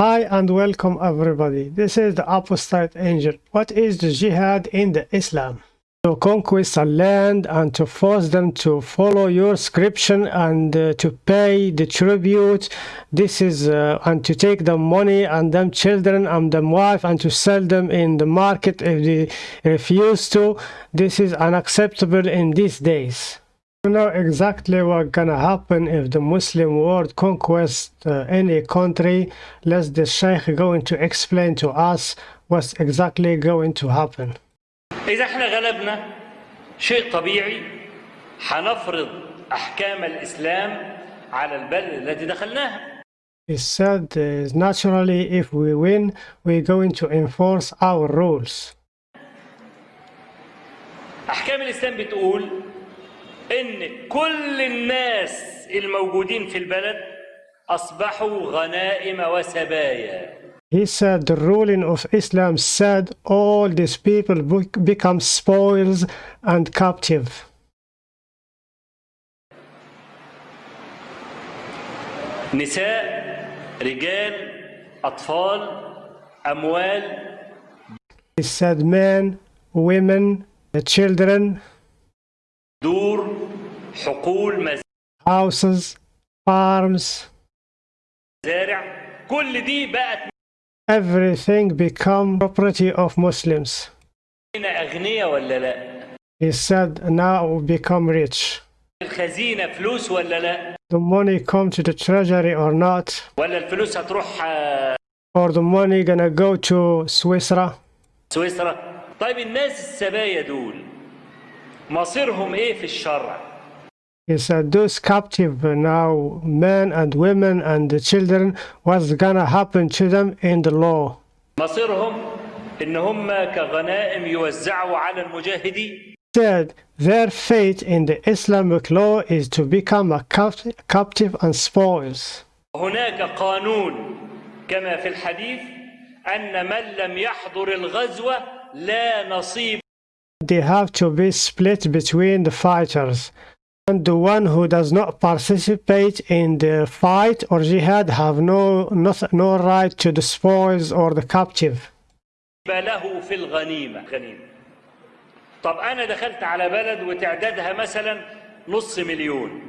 Hi and welcome everybody. This is the apostate angel. What is the jihad in the Islam? To conquest a land and to force them to follow your scripture and uh, to pay the tribute. This is uh, and to take the money and them children and them wife and to sell them in the market if they refuse to. This is unacceptable in these days. You know exactly what gonna happen if the Muslim world conquest uh, any country. Let the Sheikh going to explain to us what's exactly going to happen. إذا احنا غلبنا شيء طبيعي حنفرض أحكام الإسلام على البلد التي دخلناها He said uh, naturally if we win we're going to enforce our rules. أحكام الإسلام بتقول إن كل الناس الموجودين في البلد أصبحوا غنائم وسبايا He said the ruling of Islam said all these people be- become spoils and captive. نساء رجال أطفال أموال He said men, women, children, حقول houses, farms, مزارع كل دي بقت everything become property of Muslims. هنا أغنياء ولا لا He said now become rich. الخزينة فلوس ولا لا The money come to the treasury or not, ولا الفلوس هتروح آه، or the money gonna go to Swisra. سويسرا طيب الناس السبايا دول مصيرهم إيه في الشرع He said those captive now men and women and the children, what's gonna happen to them in the law? مصيرهم ان هم كغنائم يوزعوا على المجاهدين Said their fate in the Islamic law is to become a cap- captive and spoils. هناك قانون كما في الحديث ان من لم يحضر الغزوه لا نصيب They have to be split between the fighters. And the one who does not participate in the fight or jihad have no, no, no right to the spoils or the captive. له في الغنيمه غنيمه طب انا دخلت على بلد وتعدادها مثلا نص مليون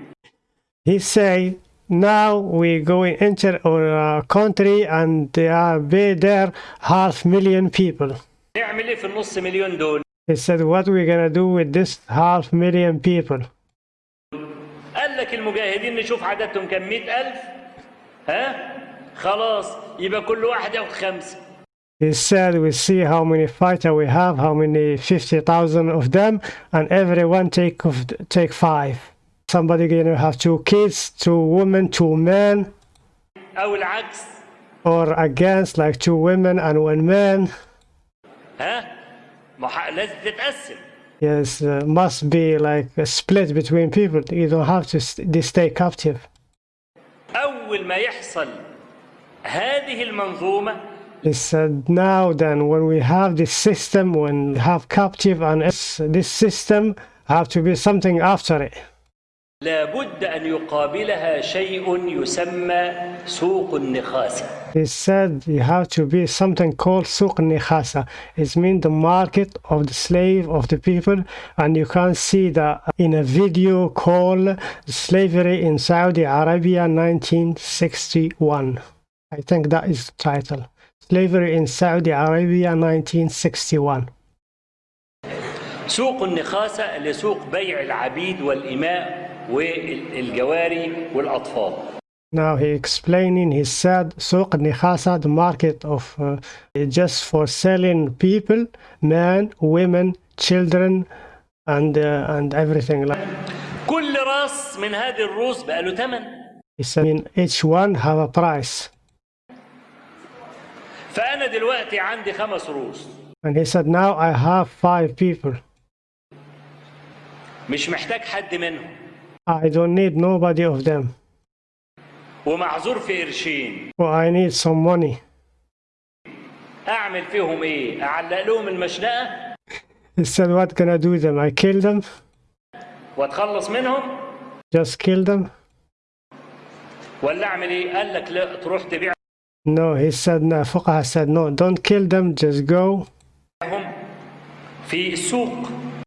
He say, now we going enter our country and there are be there half million people. نعمل ايه في النص مليون دول He said, what we gonna do with this half million people? قال لك المجاهدين نشوف عددهم كم مئة ألف ها خلاص يبقى كل واحد ياخد خمسة He said, we see how many fighter we have, how many 50,000 of them, and everyone take of, take five. Somebody gonna have two kids, two women, two men, أو العكس or against like two women and one man. ها ما ح- لازم تتقسم Yes, uh, must be like a split between people. You don't have to st- they stay captive. أول ما يحصل هذه المنظومة He said, now then, when we have this system, when we have captive and it's- this system have to be something after it. لابد أن يقابلها شيء يسمى سوق النخاسة He said you have to be something called suq nikhasa. It means the market of the slave of the people, and you can see that in a video called Slavery in Saudi Arabia 1961. I think that is the title. Slavery in Saudi Arabia 1961. سوق النخاسة اللي سوق بيع العبيد والإماء والجواري والأطفال Now he explaining, he said, Suq Nikhasa, the market of uh, just for selling people, men, women, children, and uh, and everything. Like كل راس من هذه الروس بقى له ثمن he said, I mean, each one have a price. فأنا دلوقتي عندي خمس روس And he said, now I have five people. مش محتاج حد منهم I don't need nobody of them. ومعذور في قرشين I need some money. أعمل فيهم إيه؟ أعلق لهم المشنقة He said, what can I do with them? I kill them, وأتخلص منهم just kill them. ولا أعمل إيه؟ قال لك لا تروح تبيع No, he said, no, Fuqaha said, no, don't kill them, just go, في السوق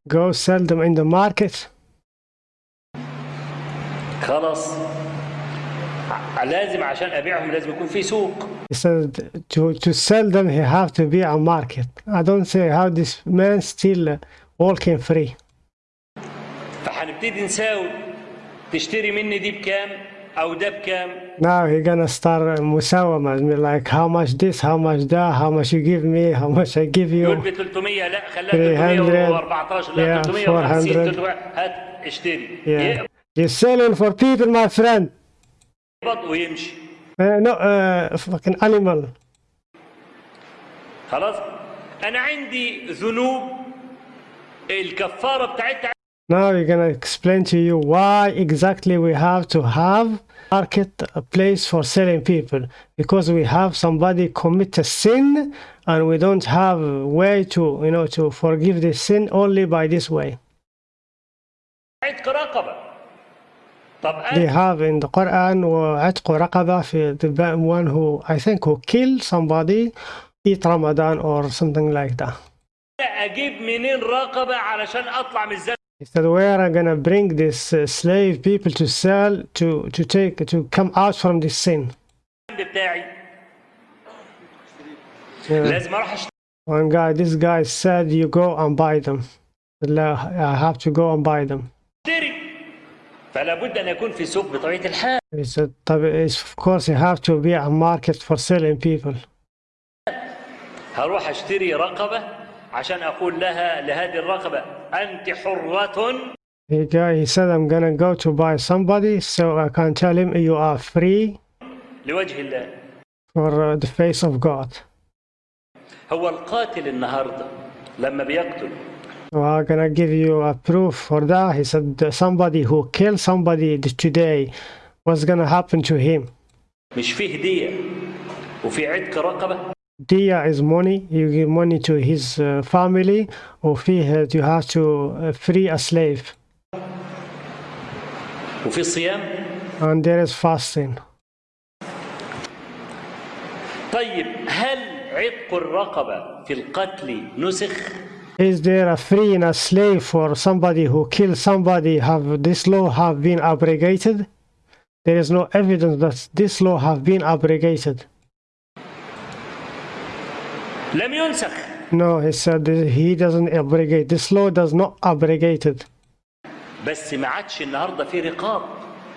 go sell them in the market. خلاص لازم عشان ابيعهم لازم يكون في سوق He said, to, to sell them, he have to be a market. I don't say how this man still uh, walking free. فهنبتدي نساوي تشتري مني دي بكام أو ده بكام Now he gonna start uh, مساومة, like how much this, how much that, how much you give me, how much I give يقول you. ب 300 لا خليها 300 314 لا yeah, 350 400. 300 هات اشتري Yeah. You're selling for people, my friend. يقبض ويمشي Uh, no, uh, fucking animal. خلاص انا عندي ذنوب الكفاره بتاعتها Now we're gonna explain to you why exactly we have to have market a place for selling people because we have somebody commit a sin and we don't have a way to you know to forgive this sin only by this way. عتق رقبه طب They انا have in the Quran وعتق رقبة في the one who I think who kill somebody eat Ramadan or something like that. اجيب منين رقبه علشان اطلع من الذنب He said, where are gonna bring this uh, slave people to sell to to take to come out from this sin? بتاعي Yeah. لازم اروح اشتري One guy, this guy said, you go and buy them. لا, I have to go and buy them. فلا بد ان يكون في سوق بطبيعه الحال طب, it's, of course, you have to be a market for selling people. هروح اشتري رقبه عشان أقول لها لهذه الرقبه انت حره He, he said, I'm gonna go to buy somebody, so I can tell him you are free لوجه الله for uh, the face of God. هو القاتل النهارده لما بيقتل So I'm gonna give you a proof for that. He said, somebody who killed somebody today, what's gonna happen to him? مش فيه هديه وفي عتق رقبه Dia is money. You give money to his uh, family, or فيه you have to uh, free a slave. وفي صيام and there is fasting. طيب هل عتق الرقبه في القتل نسخ is there a free and a slave for somebody who killed somebody? Have this law have been abrogated? There is no evidence that this law have been abrogated. No he said he doesn't abrogate. This law does not abrogate it.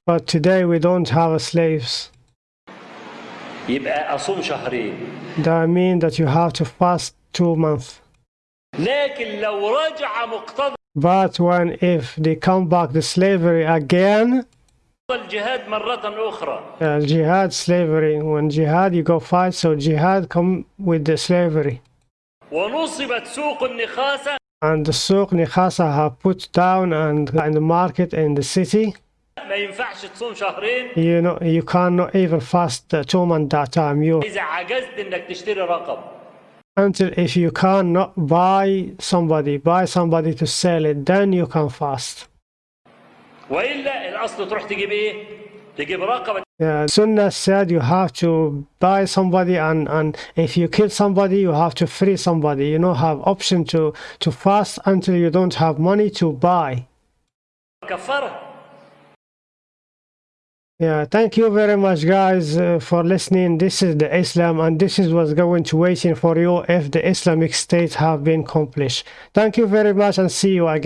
But today we don't have slaves. That means that you have to fast two months. لكن لو رجع مقتضى But when if they come back the slavery again, الجهاد مرة أخرى uh, jihad slavery. When jihad you go fight, so jihad come with the slavery. ونصبت سوق النخاسة and the souk nikhasa have put down and in the market in the city ما ينفعش تصوم شهرين you know you cannot even fast two month that time you إذا عجزت إنك تشتري رقم until if you cannot buy somebody buy somebody to sell it then you can fast وإلا الأصل تروح تجيب إيه؟ تجيب رقبة yeah, Sunnah said you have to buy somebody and, and if you kill somebody you have to free somebody you don't have option to to fast until you don't have money to buy كفارة Yeah, thank you very much, guys, uh, for listening. This is the Islam, and this is what's going to waiting for you if the Islamic State have been accomplished. Thank you very much, and see you again.